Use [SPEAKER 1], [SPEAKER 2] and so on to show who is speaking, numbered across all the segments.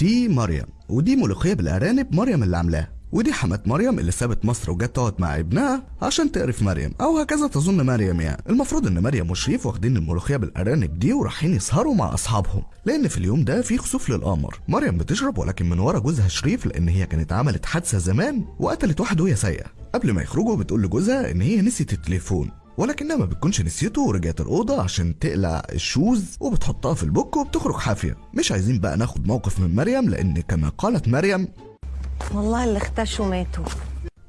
[SPEAKER 1] دي مريم. ودي ملوخية بالأرانب مريم اللي عاملاها. ودي حمات مريم اللي سابت مصر وجت تقعد مع ابنها عشان تقرف مريم. أو هكذا تظن مريم يعني. المفروض إن مريم وشريف واخدين الملوخية بالأرانب دي ورايحين يسهروا مع أصحابهم. لأن في اليوم ده في خسوف للقمر. مريم بتشرب ولكن من ورا جوزها شريف لأن هي كانت عملت حادثة زمان وقتلت واحد وهي سايقة. قبل ما يخرجوا بتقول لجوزها إن هي نسيت التليفون. ولكنها ما بتكونش نسيته ورجعت الأوضة عشان تقلع الشوز وبتحطها في البوك وبتخرج حافية. مش عايزين بقى ناخد موقف من مريم لأن كما قالت مريم
[SPEAKER 2] والله اللي اختشوا ماتوا.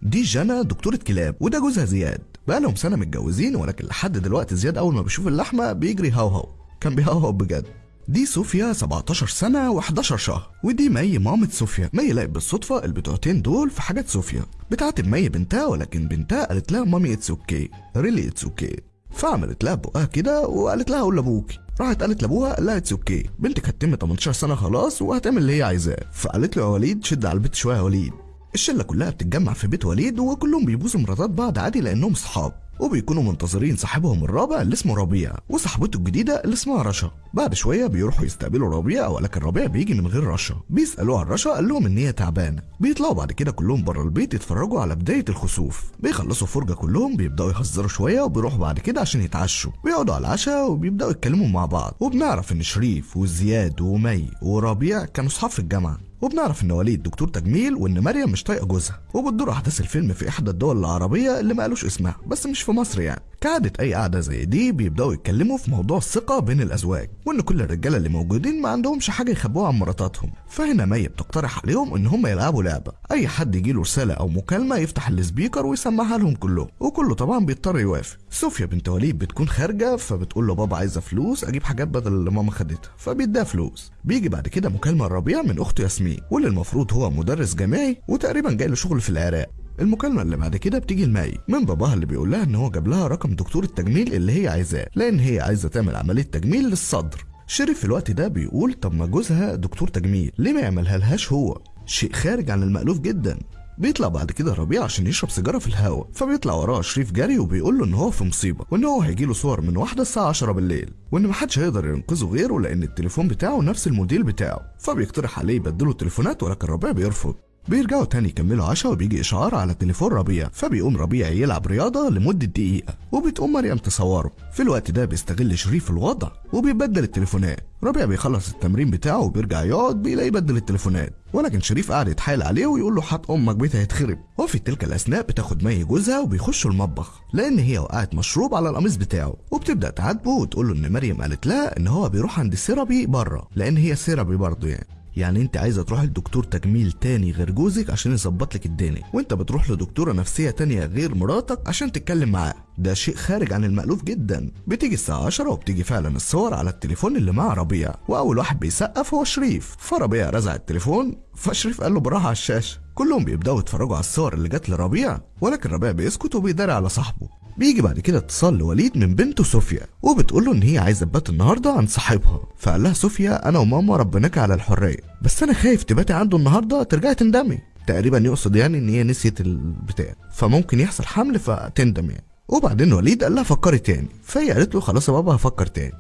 [SPEAKER 1] دي جنى دكتورة كلاب وده جوزها زياد. بقالهم سنة متجوزين ولكن لحد دلوقتي زياد أول ما بيشوف اللحمة بيجري هوهو كان بيهوهو بجد. دي صوفيا 17 سنة و11 شهر ودي مي مامة صوفيا مي لقت بالصدفة البتوعتين دول في حاجات صوفيا بتعاتب مي بنتها ولكن بنتها قالت لها mommy it's okay really it's okay فعملت لها بقها كده وقالت لها قول لأبوكي. راحت قالت لأبوها قال لها it's okay بنتك هتتم 18 سنة خلاص وهتعمل اللي هي عايزاه. فقالت له يا وليد شد على البيت شوية يا وليد. الشلة كلها بتتجمع في بيت وليد وكلهم بيبوسوا مراتات بعض عادي لأنهم صحاب. وبيكونوا منتظرين صاحبهم الرابع اللي اسمه ربيع وصاحبته الجديدة اللي اسمها رشا. بعد شوية بيروحوا يستقبلوا ربيع ولكن ربيع بيجي من غير رشا. بيسألوه عن رشا قال لهم إن هي تعبانة. بيطلعوا بعد كده كلهم بره البيت يتفرجوا على بداية الخسوف. بيخلصوا فرجة كلهم بيبدأوا يهزروا شوية وبيروحوا بعد كده عشان يتعشوا. بيقعدوا على العشاء وبيبدأوا يتكلموا مع بعض. وبنعرف إن شريف وزياد ومي وربيع كانوا صحاب في الجامعة. وبنعرف ان وليد دكتور تجميل وإن مريم مش طايقة جوزها وبتدور أحداث الفيلم في إحدى الدول العربية اللي ما قالوش اسمها بس مش في مصر يعني. كعادة أي قعده زي دي بيبدأوا يتكلموا في موضوع الثقة بين الأزواج وإن كل الرجالة اللي موجودين ما عندهمش حاجة يخبوها عن مراتاتهم. فهنا مي بتقترح عليهم إن هم يلعبوا لعبة. أي حد يجيله رسالة أو مكالمة يفتح ال speaker ويسمعها لهم كلهم وكله طبعا بيضطر يوافق. صوفيا بنت وليد بتكون خارجة فبتقول له بابا عايزة فلوس أجيب حاجات بدل اللي ماما خدتها فبيديها فلوس. بيجي بعد كده مكالمة الربيع من أخته ياسمين واللي المفروض هو مدرس جامعي وتقريبا جاي له شغل في العراق. المكالمة اللي بعد كده بتيجي لماي من باباها اللي بيقول لها إن هو جاب لها رقم دكتور التجميل اللي هي عايزاه لأن هي عايزة تعمل عملية تجميل للصدر. شريف في الوقت ده بيقول طب ما جوزها دكتور تجميل ليه ما يعملها لهاش هو؟ شيء خارج عن المألوف جدا. بيطلع بعد كده ربيع عشان يشرب سيجارة في الهوا فبيطلع وراه شريف جري وبيقول له إن هو في مصيبة وإن هو هيجي له صور من واحدة الساعة 10 بالليل وإن محدش هيقدر ينقذه غيره لأن التليفون بتاعه نفس الموديل بتاعه فبيقترح عليه يبدلوا التليفونات ولكن ربيع بيرفض. بيرجعوا تاني يكملوا عشاء وبيجي إشعار على تليفون ربيع فبيقوم ربيع يلعب رياضة لمدة دقيقة. وبتقوم مريم تصوره. في الوقت ده بيستغل شريف الوضع وبيبدل التليفونات. ربيع بيخلص التمرين بتاعه وبيرجع يقعد بيلاقي يبدل التليفونات. ولكن شريف قاعد يتحايل عليه ويقول له حط أمك بيتها هيتخرب وفي تلك الأثناء بتاخد مي جوزها وبيخشوا المطبخ لأن هي وقعت مشروب على القميص بتاعه. وبتبدأ تعاتبه وتقول له إن مريم قالت لها إن هو بيروح عند السيرابي بره لأن هي سيرابي برضه يعني. يعني انت عايزة تروح لدكتور تجميل تاني غير جوزك عشان يظبط لك الدنيا. وانت بتروح لدكتورة نفسية تانية غير مراتك عشان تتكلم معاه. ده شيء خارج عن المألوف جدا. بتيجي الساعة 10 وبتيجي فعلا الصور على التليفون اللي مع ربيع. وأول واحد بيسقف هو شريف. فربيع رزع التليفون فشريف قال له براحة على الشاشة. كلهم بيبدأوا يتفرجوا على الصور اللي جت لربيع ولكن ربيع بيسكت وبيداري على صاحبه. بيجي بعد كده اتصال لوليد من بنته صوفيا وبتقول له إن هي عايزة تبات النهارده عند صاحبها. فقال لها صوفيا أنا وماما ربناك على الحرية بس أنا خايف تباتي عنده النهارده ترجعي تندمي. تقريبا يقصد يعني إن هي نسيت البتاع فممكن يحصل حمل فتندم يعني. وبعدين وليد قال لها فكري تاني. فهي قالت له خلاص يا بابا هفكر تاني.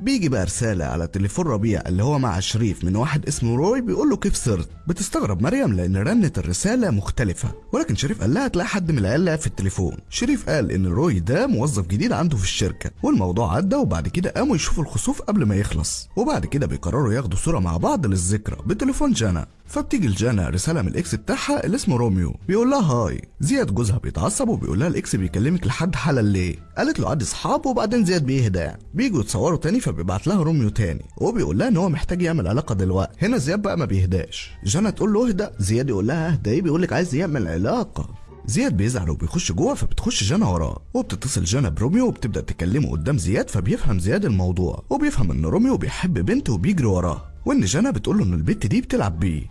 [SPEAKER 1] بيجي بقى رسالة على تليفون ربيع اللي هو مع شريف من واحد اسمه روي بيقول له كيف صرت؟ بتستغرب مريم لأن رنة الرسالة مختلفة ولكن شريف قال لها تلاقي حد من العيال في التليفون. شريف قال إن روي ده موظف جديد عنده في الشركة والموضوع عدى وبعد كده قاموا يشوفوا الخسوف قبل ما يخلص وبعد كده بيقرروا ياخدوا صورة مع بعض للذكرى بتليفون جانا. فبتيجي لجانا رسالة من ال ex بتاعها اللي اسمه روميو بيقول لها hi زياد جوزها بيتعصب وبيقول لها ال ex بيكلمك لحد حالا ليه؟ قالت له عادي اصحاب وبعدين زياد بيهدى. بيجوا يتصوروا تاني فبيبعت لها روميو تاني. وبيقول لها إن هو محتاج يعمل علاقة دلوقتي. هنا زياد بقى ما بيهداش. جانا تقول له اهدى زياد يقول لها اهدى إيه؟ بيقول لك عايز يعمل علاقة. زياد بيزعل وبيخش جوه فبتخش جانا وراه. وبتتصل جانا بروميو وبتبدأ تكلمه قدام زياد فبيفهم زياد الموضوع. وبيفهم إن روميو بيحب بنت وبيجري وراه. وإن جانا بتقول له إن البنت دي بتلعب بيه.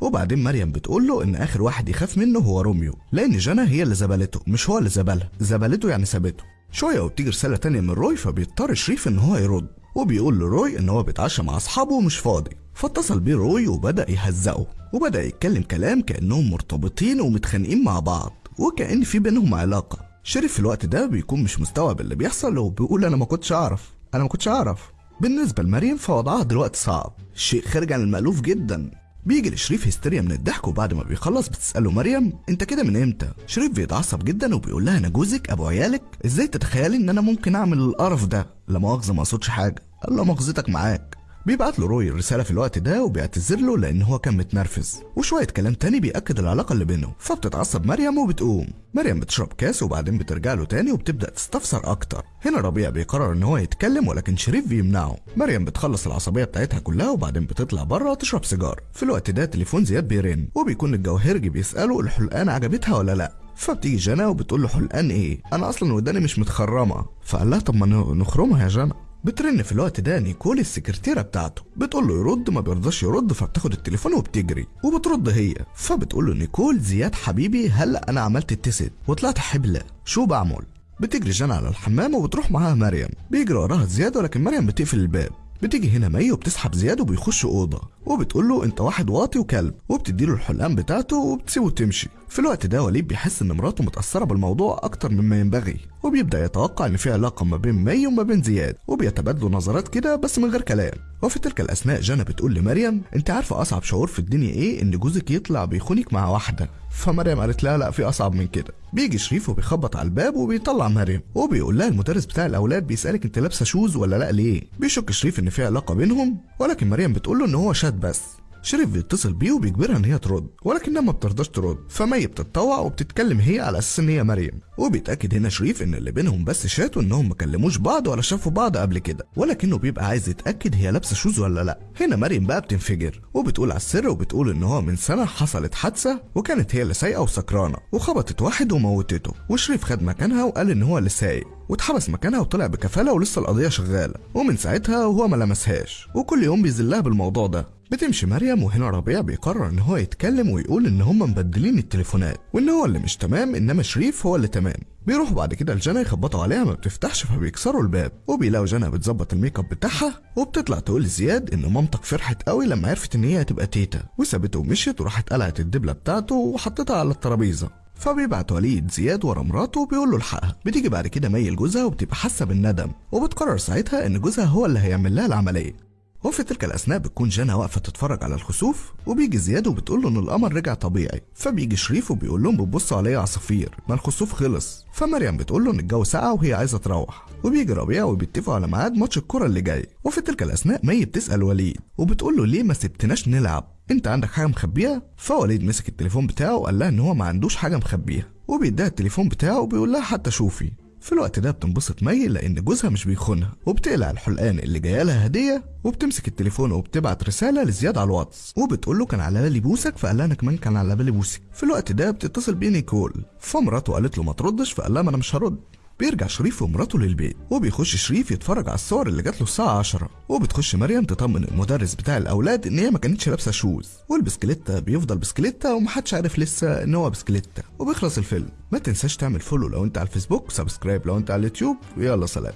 [SPEAKER 1] وبعدين مريم بتقول له إن آخر واحد يخاف منه هو روميو. لأن جانا هي اللي زبلته مش هو اللي زبلها. زبلته يعني سابته. شوية وبتيجي رسالة تانية من روي فبيضطر شريف إن هو يرد. وبيقول لروي إن هو بيتعشى مع أصحابه ومش فاضي فاتصل بيه روي وبدأ يهزقه وبدأ يتكلم كلام كأنهم مرتبطين ومتخانقين مع بعض وكأن في بينهم علاقة. شريف في الوقت ده بيكون مش مستوعب اللي بيحصل وبيقول أنا ما كنتش أعرف أنا ما كنتش أعرف. بالنسبة لمريم فوضعها دلوقتي صعب شيء خارج عن المألوف جدا. بيجي لشريف هستيريا من الضحك وبعد ما بيخلص بتسأله مريم انت كده من إمتى؟ شريف بيتعصب جدا وبيقول لها أنا جوزك أبو عيالك إزاي تتخيلي إن أنا ممكن أعمل القرف ده؟ لا مؤاخذة ما أقصدش حاجة قال له مؤاخذتك معاك بيبعت له روي الرسالة في الوقت ده وبيعتذر له لأن هو كان متنرفز. وشوية كلام تاني بيأكد العلاقة اللي بينهم فبتتعصب مريم وبتقوم. مريم بتشرب كاس وبعدين بترجع له تاني وبتبدأ تستفسر أكتر. هنا ربيع بيقرر إن هو يتكلم ولكن شريف بيمنعه. مريم بتخلص العصبية بتاعتها كلها وبعدين بتطلع بره تشرب سيجار في الوقت ده تليفون زياد بيرن وبيكون الجوهرجي بيسأله الحلقان عجبتها ولا لأ. فبتيجي جنى وبتقول له حلقان إيه؟ أنا أصلا وداني مش متخرمة. فقال لها طب ما نخرمها يا جنى. بترن في الوقت ده نيكول السكرتيرة بتاعته. بتقول له يرد ما بيرضاش يرد فبتاخد التليفون وبتجري. وبترد هي فبتقول له نيكول زياد حبيبي هلا أنا عملت ال test وطلعت حبلة. شو بعمل بتجري جنى على الحمام وبتروح معاها مريم. بيجري وراها زياد ولكن مريم بتقفل الباب. بتيجي هنا مي وبتسحب زياد وبيخش أوضة. وبتقول له أنت واحد واطي وكلب. وبتديله الحلقان بتاعته وبتسيبه تمشي. في الوقت ده وليد بيحس إن مراته متأثرة بالموضوع أكتر مما ينبغي. وبيبدأ يتوقع إن في علاقة ما بين مي وما بين زياد وبيتبادلوا نظرات كده بس من غير كلام. وفي تلك الأثناء جنى بتقول لمريم أنت عارفة أصعب شعور في الدنيا إيه؟ إن جوزك يطلع بيخونك مع واحدة. فمريم قالت لها لا في أصعب من كده. بيجي شريف وبيخبط على الباب وبيطلع مريم وبيقول لها المدرس بتاع الأولاد بيسألك أنت لابسة shoes ولا لأ ليه؟ بيشك شريف إن في علاقة بينهم ولكن مريم بتقول له إن هو شات بس. شريف بيتصل بيه وبيجبرها إن هي ترد ولكنها ما بترضاش ترد. فمي بتتطوع وبتتكلم هي على أساس إن هي مريم. وبيتأكد هنا شريف إن اللي بينهم بس شات وانهم ما كلموش بعض ولا شافوا بعض قبل كده ولكنه بيبقى عايز يتأكد هي لابسة shoes ولا لأ. هنا مريم بقى بتنفجر وبتقول على السر وبتقول إن هو من سنة حصلت حادثة وكانت هي اللي سايقة وسكرانة وخبطت واحد وموتته وشريف خد مكانها وقال إن هو اللي سايق واتحبس مكانها وطلع بكفالة ولسه القضية شغالة ومن ساعتها وهو ما لمسهاش. وكل يوم بيذلها بالموضوع ده. بتمشي مريم وهنا ربيع بيقرر إن هو يتكلم ويقول إن هم مبدلين التليفونات وإن هو اللي مش تمام إنما شريف هو اللي تمام. بيروحوا بعد كده لجنى يخبطوا عليها ما بتفتحش فبيكسروا الباب. وبيلاقوا جنى بتظبط الميك اب بتاعها وبتطلع تقول لزياد إن مامتك فرحت قوي لما عرفت إن هي هتبقى تيتا. وسابته ومشيت وراحت قلعت الدبلة بتاعته وحطيتها على الترابيزة. فبيبعت وليد زياد ورا مراته وبيقول له الحقها بتيجي بعد كده مي لجوزها وبتبقى حاسة بالندم. وبتقرر ساعتها إن جوزها هو اللي هيعمل لها العملية. وفي تلك الأثناء بتكون جانا واقفة تتفرج على الخسوف وبيجي زياد وبتقول له إن القمر رجع طبيعي. فبيجي شريف وبيقول لهم بتبصوا عليا عصافير. ما الخسوف خلص. فمريم بتقول له إن الجو ساقع وهي عايزة تروح. وبيجي ربيع وبيتفقوا على ميعاد ماتش الكرة اللي جاي. وفي تلك الأثناء مي بتسأل وليد. وبتقول له ليه ما سبتناش نلعب؟ أنت عندك حاجة مخبيها؟ فوليد مسك التليفون بتاعه وقال لها إن هو ما عندوش حاجة مخبيها. وبيديها التليفون بتاعه وبيقول لها حتى شوفي. في الوقت ده بتنبسط مي لأن جوزها مش بيخونها وبتقلع الحلقان اللي جاية لها هدية وبتمسك التليفون وبتبعت رسالة لزياد على الواتس وبتقول له كان على بالي بوسك فقال لها أنا كمان كان على بالي بوسك في الوقت ده بتتصل بيه نيكول فمراته قالت له ما تردش فقال لها ما أنا مش هرد. بيرجع شريف ومراته للبيت وبيخش شريف يتفرج على الصور اللي جات له الساعة 10 وبتخش مريم تطمن المدرس بتاع الأولاد إن هي ما كانتش لابسة shoes والبسكليتة بيفضل بسكليتة ومحدش عارف لسه إن هو بسكليتة. وبيخلص الفيلم. ما تنساش تعمل follow لو أنت على الفيسبوك و subscribe لو أنت على اليوتيوب. ويلا سلام.